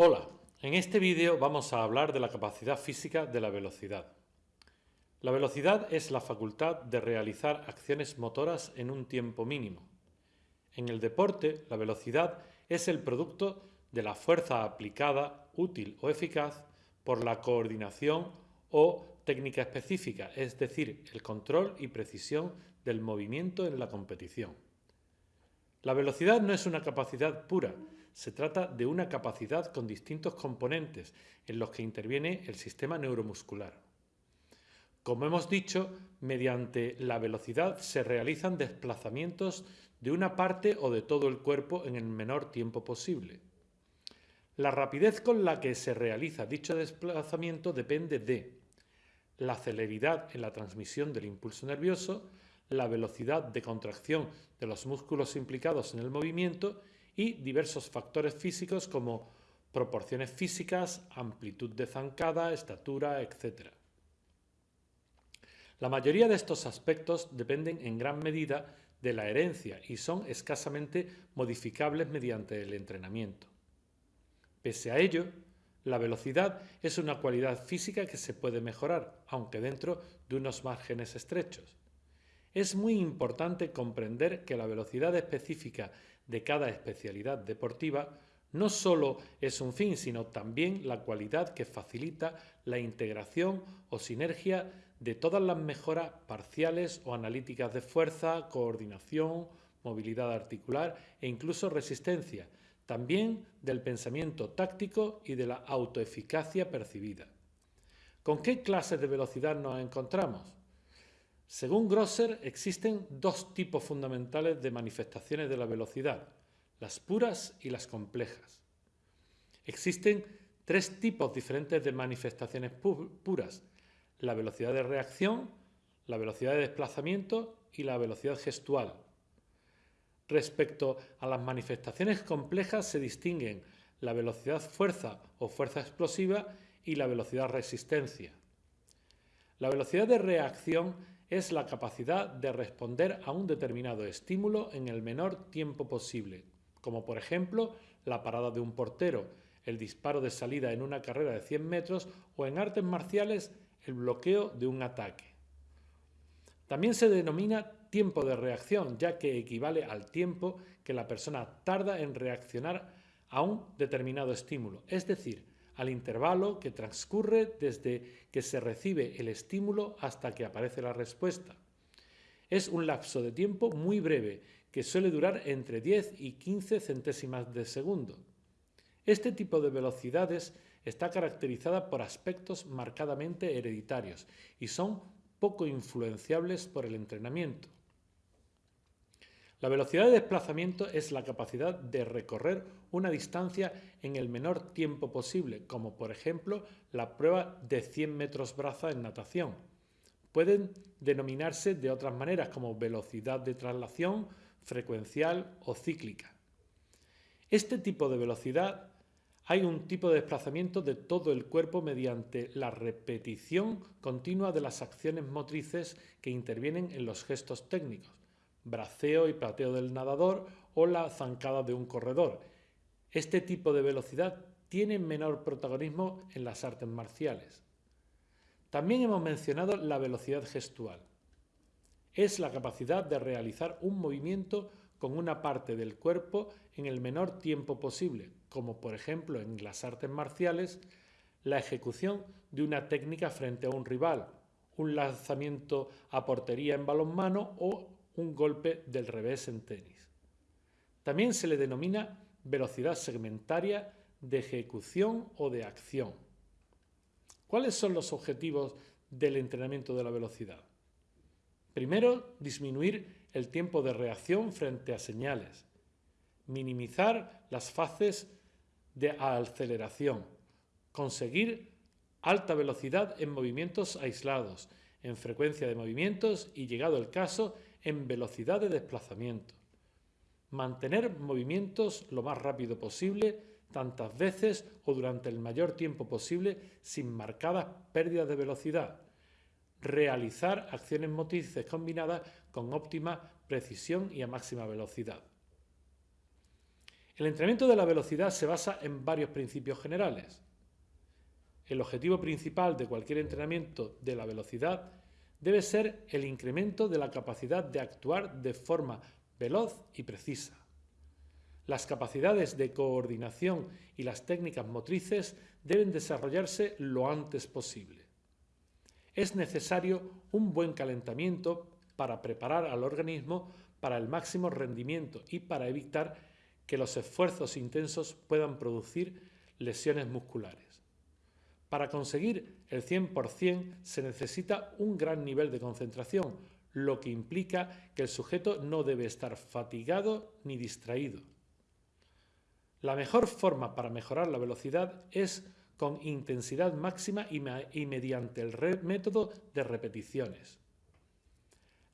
Hola, en este vídeo vamos a hablar de la capacidad física de la velocidad. La velocidad es la facultad de realizar acciones motoras en un tiempo mínimo. En el deporte, la velocidad es el producto de la fuerza aplicada, útil o eficaz, por la coordinación o técnica específica, es decir, el control y precisión del movimiento en la competición. La velocidad no es una capacidad pura, se trata de una capacidad con distintos componentes en los que interviene el sistema neuromuscular. Como hemos dicho, mediante la velocidad se realizan desplazamientos de una parte o de todo el cuerpo en el menor tiempo posible. La rapidez con la que se realiza dicho desplazamiento depende de la celeridad en la transmisión del impulso nervioso, la velocidad de contracción de los músculos implicados en el movimiento y diversos factores físicos como proporciones físicas, amplitud de zancada, estatura, etc. La mayoría de estos aspectos dependen en gran medida de la herencia y son escasamente modificables mediante el entrenamiento. Pese a ello, la velocidad es una cualidad física que se puede mejorar, aunque dentro de unos márgenes estrechos. Es muy importante comprender que la velocidad específica de cada especialidad deportiva no solo es un fin, sino también la cualidad que facilita la integración o sinergia de todas las mejoras parciales o analíticas de fuerza, coordinación, movilidad articular e incluso resistencia, también del pensamiento táctico y de la autoeficacia percibida. ¿Con qué clases de velocidad nos encontramos? Según Grosser, existen dos tipos fundamentales de manifestaciones de la velocidad, las puras y las complejas. Existen tres tipos diferentes de manifestaciones puras, la velocidad de reacción, la velocidad de desplazamiento y la velocidad gestual. Respecto a las manifestaciones complejas se distinguen la velocidad fuerza o fuerza explosiva y la velocidad resistencia. La velocidad de reacción es la capacidad de responder a un determinado estímulo en el menor tiempo posible, como por ejemplo la parada de un portero, el disparo de salida en una carrera de 100 metros o en artes marciales el bloqueo de un ataque. También se denomina tiempo de reacción, ya que equivale al tiempo que la persona tarda en reaccionar a un determinado estímulo, es decir, al intervalo que transcurre desde que se recibe el estímulo hasta que aparece la respuesta. Es un lapso de tiempo muy breve, que suele durar entre 10 y 15 centésimas de segundo. Este tipo de velocidades está caracterizada por aspectos marcadamente hereditarios y son poco influenciables por el entrenamiento. La velocidad de desplazamiento es la capacidad de recorrer una distancia en el menor tiempo posible, como por ejemplo la prueba de 100 metros braza en natación. Pueden denominarse de otras maneras como velocidad de traslación, frecuencial o cíclica. Este tipo de velocidad hay un tipo de desplazamiento de todo el cuerpo mediante la repetición continua de las acciones motrices que intervienen en los gestos técnicos, braceo y plateo del nadador o la zancada de un corredor. Este tipo de velocidad tiene menor protagonismo en las artes marciales. También hemos mencionado la velocidad gestual. Es la capacidad de realizar un movimiento con una parte del cuerpo en el menor tiempo posible, como por ejemplo en las artes marciales, la ejecución de una técnica frente a un rival, un lanzamiento a portería en balonmano o un golpe del revés en tenis. También se le denomina velocidad segmentaria de ejecución o de acción. ¿Cuáles son los objetivos del entrenamiento de la velocidad? Primero, disminuir el tiempo de reacción frente a señales, minimizar las fases de aceleración, conseguir alta velocidad en movimientos aislados, en frecuencia de movimientos y, llegado el caso, en velocidad de desplazamiento. Mantener movimientos lo más rápido posible, tantas veces o durante el mayor tiempo posible sin marcadas pérdidas de velocidad realizar acciones motrices combinadas con óptima precisión y a máxima velocidad. El entrenamiento de la velocidad se basa en varios principios generales. El objetivo principal de cualquier entrenamiento de la velocidad debe ser el incremento de la capacidad de actuar de forma veloz y precisa. Las capacidades de coordinación y las técnicas motrices deben desarrollarse lo antes posible. Es necesario un buen calentamiento para preparar al organismo para el máximo rendimiento y para evitar que los esfuerzos intensos puedan producir lesiones musculares. Para conseguir el 100% se necesita un gran nivel de concentración, lo que implica que el sujeto no debe estar fatigado ni distraído. La mejor forma para mejorar la velocidad es con intensidad máxima y, mediante el método de repeticiones.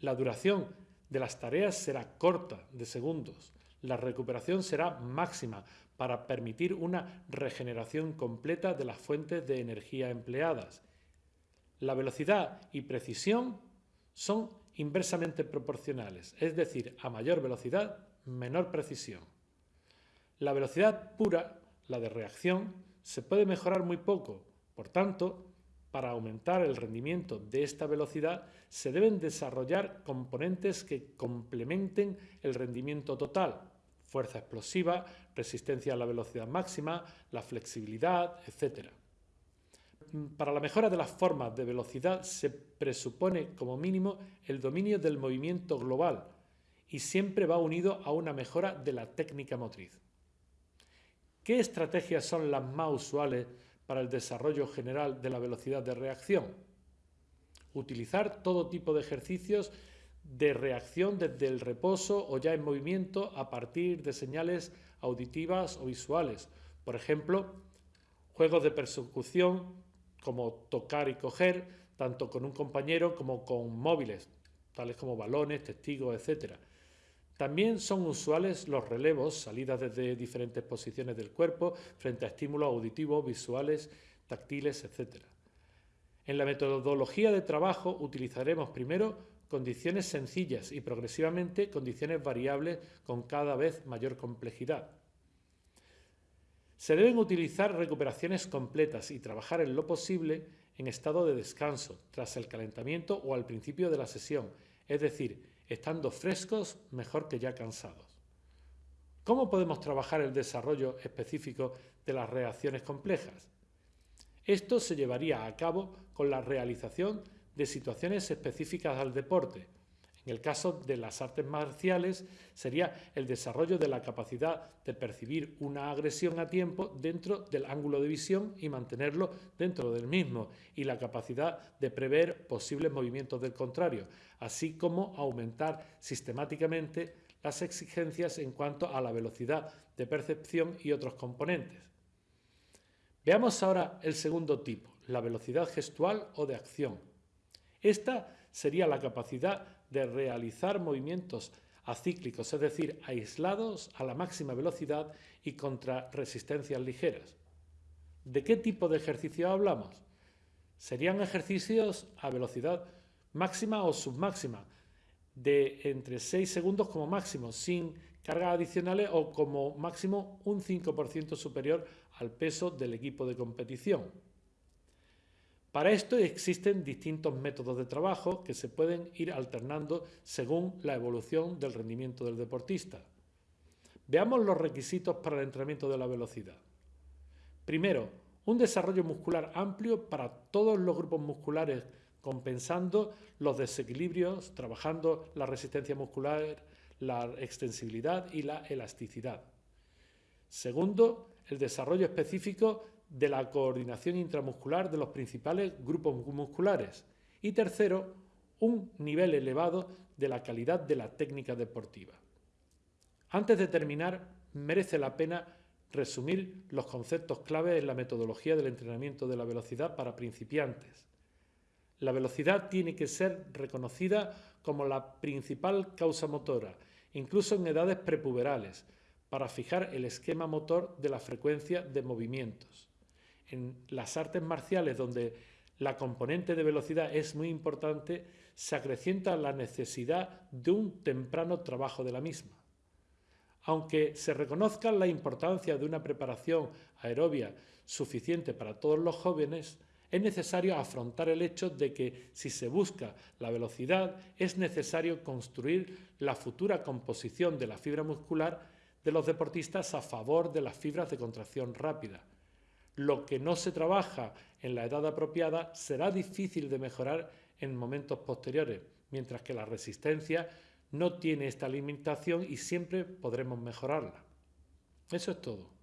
La duración de las tareas será corta, de segundos. La recuperación será máxima para permitir una regeneración completa de las fuentes de energía empleadas. La velocidad y precisión son inversamente proporcionales, es decir, a mayor velocidad, menor precisión. La velocidad pura, la de reacción, se puede mejorar muy poco. Por tanto, para aumentar el rendimiento de esta velocidad se deben desarrollar componentes que complementen el rendimiento total, fuerza explosiva, resistencia a la velocidad máxima, la flexibilidad, etc. Para la mejora de las formas de velocidad se presupone como mínimo el dominio del movimiento global y siempre va unido a una mejora de la técnica motriz. ¿Qué estrategias son las más usuales para el desarrollo general de la velocidad de reacción? Utilizar todo tipo de ejercicios de reacción desde el reposo o ya en movimiento a partir de señales auditivas o visuales. Por ejemplo, juegos de persecución como tocar y coger, tanto con un compañero como con móviles, tales como balones, testigos, etc. También son usuales los relevos, salidas desde diferentes posiciones del cuerpo frente a estímulos auditivos, visuales, táctiles, etc. En la metodología de trabajo utilizaremos primero condiciones sencillas y progresivamente condiciones variables con cada vez mayor complejidad. Se deben utilizar recuperaciones completas y trabajar en lo posible en estado de descanso, tras el calentamiento o al principio de la sesión, es decir, estando frescos mejor que ya cansados. ¿Cómo podemos trabajar el desarrollo específico de las reacciones complejas? Esto se llevaría a cabo con la realización de situaciones específicas al deporte, en el caso de las artes marciales sería el desarrollo de la capacidad de percibir una agresión a tiempo dentro del ángulo de visión y mantenerlo dentro del mismo, y la capacidad de prever posibles movimientos del contrario, así como aumentar sistemáticamente las exigencias en cuanto a la velocidad de percepción y otros componentes. Veamos ahora el segundo tipo, la velocidad gestual o de acción. Esta sería la capacidad de realizar movimientos acíclicos, es decir, aislados a la máxima velocidad y contra resistencias ligeras. ¿De qué tipo de ejercicio hablamos? Serían ejercicios a velocidad máxima o submáxima, de entre 6 segundos como máximo, sin cargas adicionales o como máximo un 5% superior al peso del equipo de competición. Para esto existen distintos métodos de trabajo que se pueden ir alternando según la evolución del rendimiento del deportista. Veamos los requisitos para el entrenamiento de la velocidad. Primero, un desarrollo muscular amplio para todos los grupos musculares, compensando los desequilibrios, trabajando la resistencia muscular, la extensibilidad y la elasticidad. Segundo, el desarrollo específico de la coordinación intramuscular de los principales grupos musculares. Y tercero, un nivel elevado de la calidad de la técnica deportiva. Antes de terminar, merece la pena resumir los conceptos clave en la metodología del entrenamiento de la velocidad para principiantes. La velocidad tiene que ser reconocida como la principal causa motora, incluso en edades prepuberales, para fijar el esquema motor de la frecuencia de movimientos en las artes marciales, donde la componente de velocidad es muy importante, se acrecienta la necesidad de un temprano trabajo de la misma. Aunque se reconozca la importancia de una preparación aerobia suficiente para todos los jóvenes, es necesario afrontar el hecho de que si se busca la velocidad es necesario construir la futura composición de la fibra muscular de los deportistas a favor de las fibras de contracción rápida. Lo que no se trabaja en la edad apropiada será difícil de mejorar en momentos posteriores, mientras que la resistencia no tiene esta limitación y siempre podremos mejorarla. Eso es todo.